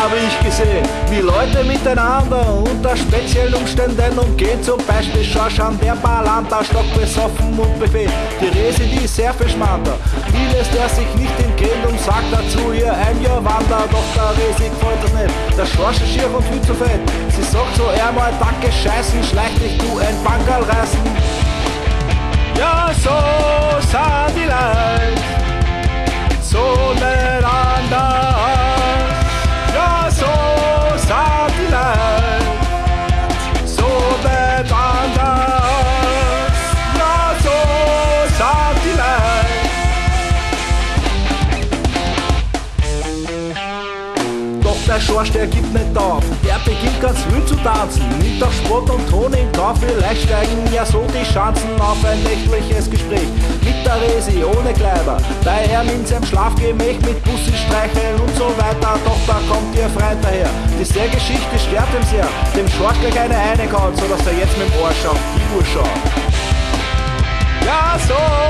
habe ich gesehen, wie Leute miteinander unter speziellen Umständen umgehen. Zum Beispiel Schorsch an der Balanta, stockbesoffen und befehlt. Die Resi, die sehr verschmatter. Vieles, der sich nicht entgeht und sagt dazu ihr ein Jahr Wander. Doch der Resi gefällt das nicht. Der Schorsch ist schier und viel zu fett. Sie sagt so, er mal Danke scheißen, schleich dich du ein Bankerl reißen. Der Schorsch, der gibt nicht auf. Der beginnt ganz wild zu tanzen. Mit doch Sport und Ton im Kauf. Vielleicht steigen ja so die Chancen auf ein nächtliches Gespräch. Mit der Resi, ohne Kleider. Bei ihm in seinem Schlafgemäch mit Bussi streicheln und so weiter. Doch da kommt ihr Freund daher. Diese Geschichte stört ihm sehr. Dem Schorsch gleich eine reingehauen, so dass er jetzt mit dem Arsch auf die Uhr schaut. Ja, so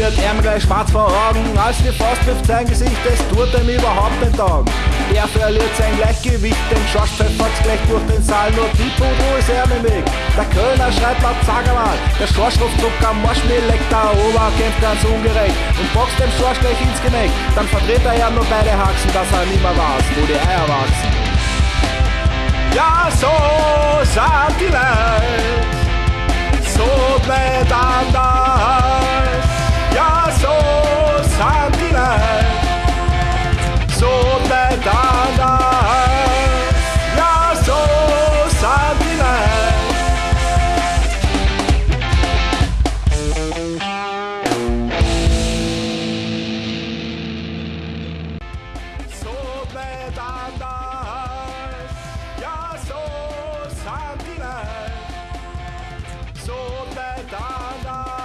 wird ihm gleich schwarz vor Augen, als die Faust trifft sein Gesicht, es tut ihm überhaupt nicht taugen. Er verliert sein Gleichgewicht, den Schorsch pfeffert's gleich durch den Saal, nur Pipo, wo ist er im Weg? Der Kölner schreit laut, einmal, der Schorsch ruft Zucker, Marsch mir leckt der Oberkämpft ganz ungerecht und boxt dem Schorsch gleich ins Gemächt. Dann verdreht er ja nur beide Haxen, dass er nimmer weiß, wo die Eier wachsen. Ja, so sind die Leute, so bleibt anders. da da